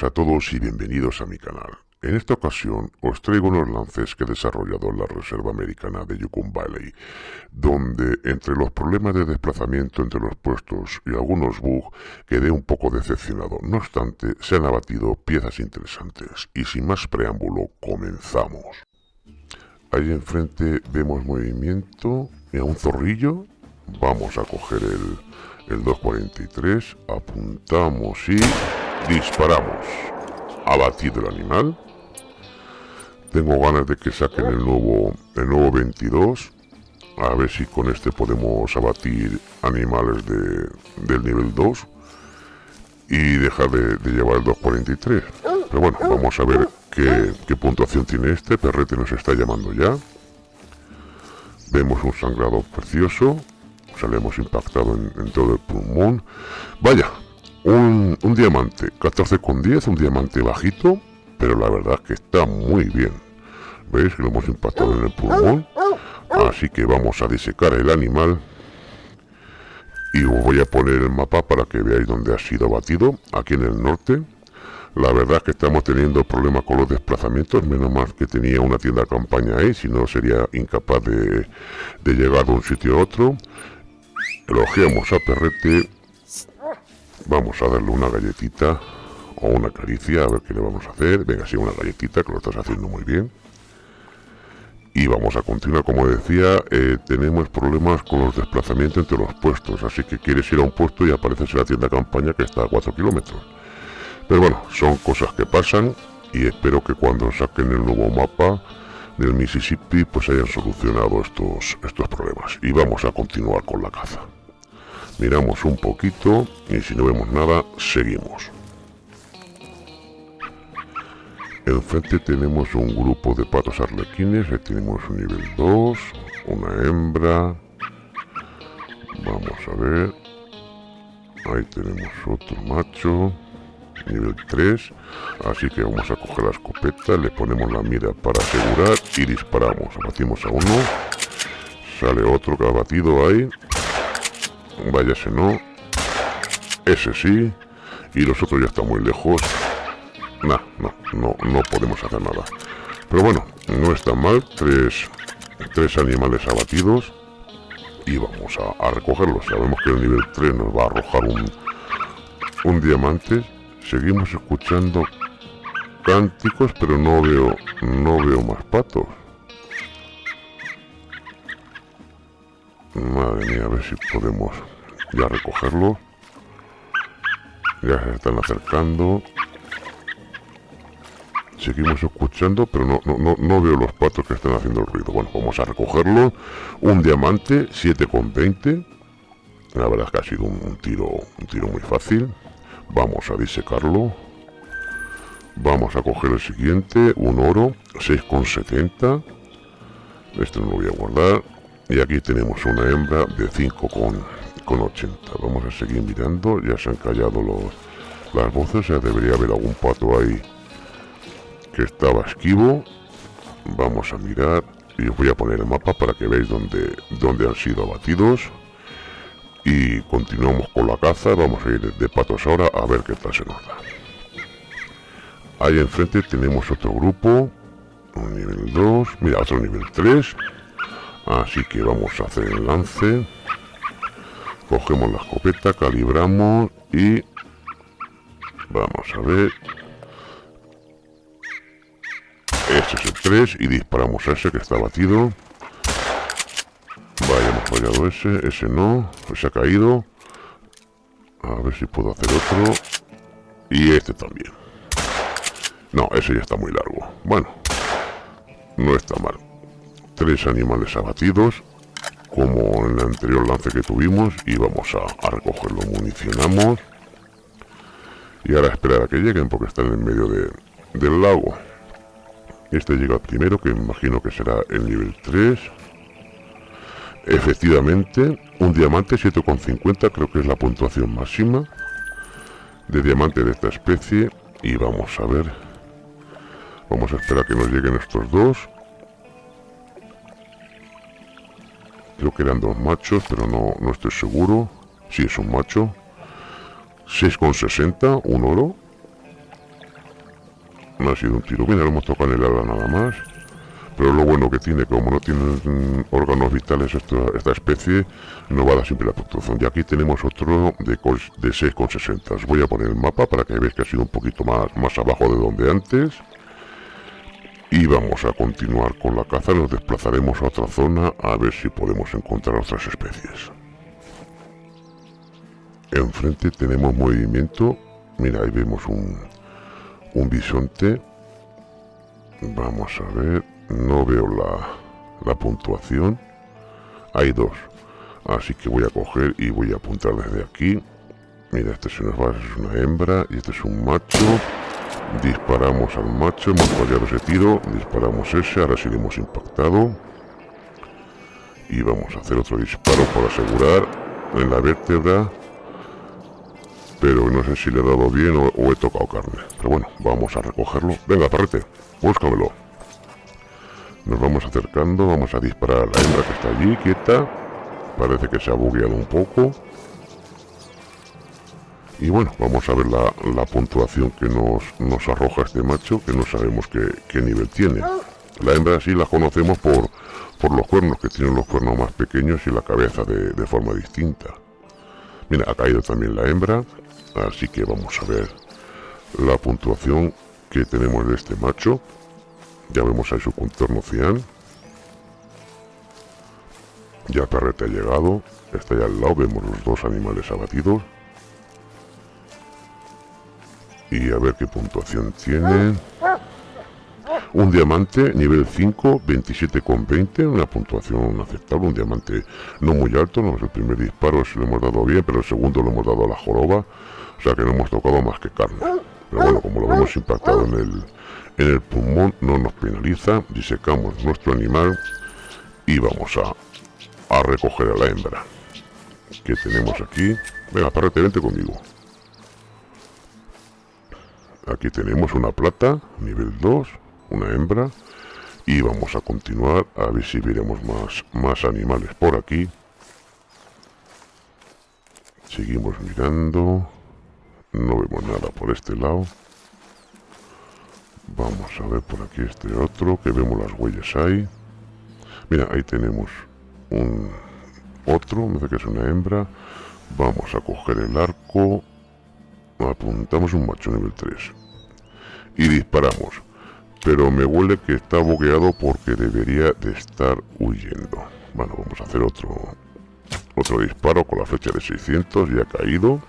a todos y bienvenidos a mi canal. En esta ocasión os traigo unos lances que he desarrollado en la Reserva Americana de Yukon Valley, donde entre los problemas de desplazamiento entre los puestos y algunos bugs quedé un poco decepcionado. No obstante, se han abatido piezas interesantes y sin más preámbulo, comenzamos. Ahí enfrente vemos movimiento, y a un zorrillo, vamos a coger el, el 243, apuntamos y disparamos. Abatido el animal. Tengo ganas de que saquen el nuevo, el nuevo 22. A ver si con este podemos abatir animales de, del nivel 2. Y dejar de, llevar el 243. Pero bueno, vamos a ver qué, qué puntuación tiene este. Perrete nos está llamando ya. Vemos un sangrado precioso. Se le hemos impactado en, todo el pulmón. Vaya, un, un diamante. 14,10, un diamante bajito. Pero la verdad que está muy bien. ¿Veis que lo hemos impactado en el pulmón? Así que vamos a disecar el animal. Y os voy a poner el mapa para que veáis dónde ha sido abatido. Aquí en el norte. La verdad es que estamos teniendo problemas con los desplazamientos, menos mal que tenía una tienda de campaña ahí, si no sería incapaz de, llegar de un sitio a otro. Elogiamos a Perrete. Vamos a darle una galletita o una caricia, a ver qué le vamos a hacer. Venga, sí, una galletita, que lo estás haciendo muy bien. Y vamos a continuar, como decía, eh, tenemos problemas con los desplazamientos entre los puestos, así que quieres ir a un puesto y apareces en la tienda campaña que está a 4 kilómetros. Pero bueno, son cosas que pasan y espero que cuando saquen el nuevo mapa del Mississippi pues hayan solucionado estos, estos problemas. Y vamos a continuar con la caza. Miramos un poquito y si no vemos nada, seguimos. Enfrente tenemos un grupo de patos arlequines, ahí tenemos un nivel 2, una hembra. Vamos a ver. Ahí tenemos otro macho nivel 3 así que vamos a coger la escopeta le ponemos la mira para asegurar y disparamos abatimos a uno sale otro que ha batido ahí vaya ese no. Ese sí. Y los otros ya están muy lejos. No, no, no, no podemos hacer nada. Pero bueno, no está mal. Tres, tres animales abatidos. Y vamos a, a recogerlos. Sabemos que el nivel 3 nos va a arrojar un, un diamante. Seguimos escuchando cánticos, pero no veo, no veo más patos. Madre mía, a ver si podemos ya recogerlos. Ya se están acercando. Seguimos escuchando, pero no, no, no, veo los patos que están haciendo el ruido. Bueno, vamos a recogerlo. Un diamante, 7,20. La verdad es que ha sido un tiro, un tiro muy fácil. Vamos a disecarlo. Vamos a coger el siguiente, un oro, 6,70. Este no lo voy a guardar. Y aquí tenemos una hembra de 5,80. Vamos a seguir mirando. Ya se han callado los, las voces. Ya debería haber algún pato ahí que estaba esquivo. Vamos a mirar. Y os voy a poner el mapa para que veáis dónde, dónde han sido abatidos y continuamos con la caza vamos a ir de patos ahora a ver qué tal se nos da ahí enfrente tenemos otro grupo un nivel 2 mira otro nivel 3 así que vamos a hacer el lance cogemos la escopeta calibramos y vamos a ver ese es el 3 y disparamos a ese que está batido Vaya, hemos fallado ese, ese no, se ha caído. A ver si puedo hacer otro. Y este también. No, ese ya está muy largo. Bueno, no está mal. Tres animales abatidos, como en el anterior lance que tuvimos. Y vamos a, a recogerlo, municionamos. Y ahora esperar a que lleguen porque están en medio de, del lago. Este llega primero, que imagino que será el nivel 3. Efectivamente, un diamante 7,50 creo que es la puntuación máxima de diamante de esta especie. Y vamos a ver. Vamos a esperar que nos lleguen estos dos. Creo que eran dos machos, pero no, no estoy seguro. Si es un macho. 6,60, un oro. no ha sido un tiro. Mira, lo hemos tocado en el ala nada más. Pero lo bueno que tiene, como no tiene mm, órganos vitales esta, especie, no va a dar siempre la puntuación. Y aquí tenemos otro de, de 6,60. Os voy a poner el mapa para que veáis que ha sido un poquito más, más abajo de donde antes. Y vamos a continuar con la caza. Nos desplazaremos a otra zona a ver si podemos encontrar otras especies. Enfrente tenemos movimiento. Mira, ahí vemos un, un bisonte. Vamos a ver no veo la, puntuación hay dos así que voy a coger y voy a apuntar desde aquí mira este es una, es una hembra y este es un macho disparamos al macho hemos fallado ese tiro disparamos ese ahora sí le hemos impactado. Y vamos a hacer otro disparo por asegurar en la vértebra. Pero no sé si le he dado bien o, he tocado carne. Pero bueno vamos a recogerlo. Venga parrete búscamelo. Nos vamos acercando, vamos a disparar a la hembra que está allí, quieta. Parece que se ha bugueado un poco. Y bueno, vamos a ver la, puntuación que nos, nos, arroja este macho, que no sabemos qué, nivel tiene. La hembra sí la conocemos por, por los cuernos, que tienen los cuernos más pequeños y la cabeza de, de forma distinta. Mira, ha caído también la hembra, así que vamos a ver la puntuación que tenemos de este macho. Ya vemos ahí su contorno cian. Ya Perrete ha llegado. Está ya al lado. Vemos los dos animales abatidos. Y a ver qué puntuación tiene. Un diamante, nivel 5, 27,20, una puntuación aceptable, un diamante no muy alto, no es el primer disparo, si lo hemos dado bien, pero el segundo lo hemos dado a la joroba, o sea que no hemos tocado más que carne. Pero bueno, como lo vemos impactado en el, en el pulmón no nos penaliza, disecamos nuestro animal y vamos a, a recoger a la hembra que tenemos aquí. Venga, parrete, vente conmigo. Aquí tenemos una plata, nivel 2, una hembra. Y vamos a continuar a ver si veremos más, más animales por aquí. Seguimos mirando. No vemos nada por este lado. Vamos a ver por aquí este otro, que vemos las huellas ahí. Mira, ahí tenemos un otro, me parece que es una hembra. Vamos a coger el arco. Apuntamos un macho nivel 3. Y disparamos. Pero me huele que está boqueado porque debería de estar huyendo. Bueno, vamos a hacer otro otro disparo con la flecha de 600. Ya ha caído.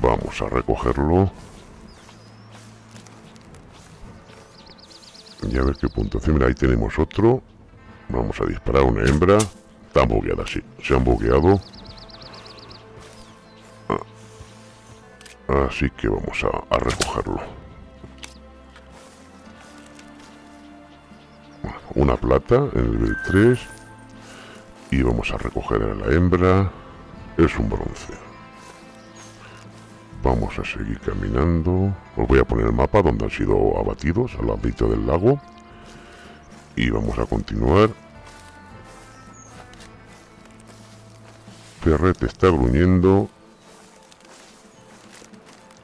Vamos a recogerlo. Y a ver qué puntuación. Mira, ahí tenemos otro. Vamos a disparar una hembra. Están bugueadas, sí. Se han bugueado. Así que vamos a, recogerlo. una plata en el nivel 3. Y vamos a recoger a la hembra. Es un bronce. Vamos a seguir caminando. Os voy a poner el mapa donde han sido abatidos, al ladito del lago. Y vamos a continuar. Ferret está gruñendo.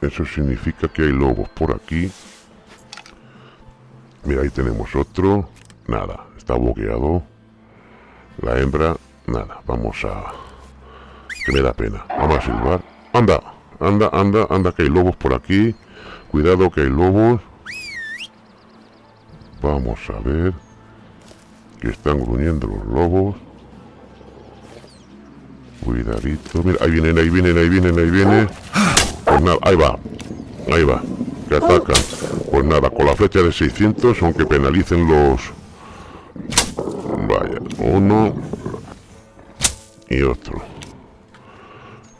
Eso significa que hay lobos por aquí. Mira, ahí tenemos otro. Nada, está bloqueado. La hembra, nada. Vamos a... Que me da pena. Vamos a silbar. ¡Anda! Anda, anda, anda, que hay lobos por aquí. Cuidado que hay lobos. Vamos a ver. Que están gruñendo los lobos. Cuidadito. Mira, ahí vienen, ahí vienen, ahí vienen, ahí vienen. Pues nada, ahí va. Ahí va. Que atacan. Pues nada, con la flecha de 600, aunque penalicen los... Vaya, uno y otro.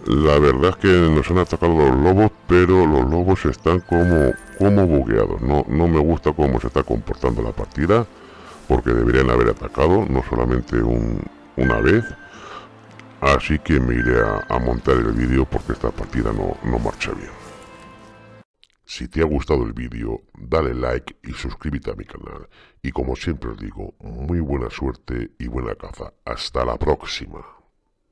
La verdad es que nos han atacado los lobos, pero los lobos están como, como bugueados. No, no me gusta cómo se está comportando la partida, porque deberían haber atacado, no solamente una vez. Así que me iré a, montar el vídeo porque esta partida no, no marcha bien. Si te ha gustado el vídeo, dale like y suscríbete a mi canal. Y como siempre os digo, muy buena suerte y buena caza. Hasta la próxima.